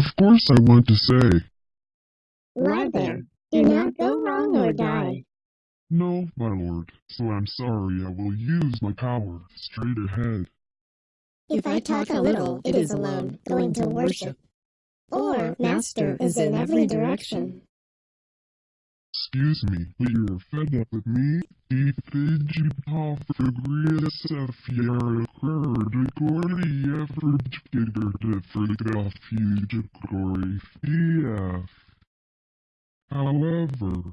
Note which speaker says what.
Speaker 1: Of course I want to say.
Speaker 2: Lie there. Do not go wrong or die.
Speaker 1: No, my lord, so I'm sorry I will use my power straight ahead.
Speaker 2: If I talk a little, it is alone, going to worship. Or, Master is in every direction.
Speaker 1: Excuse me, but you're fed up with me? I Fidjipov Grisa Fiera Kurd Gordy Effort Gigger to Frigga Fugigory FF. However,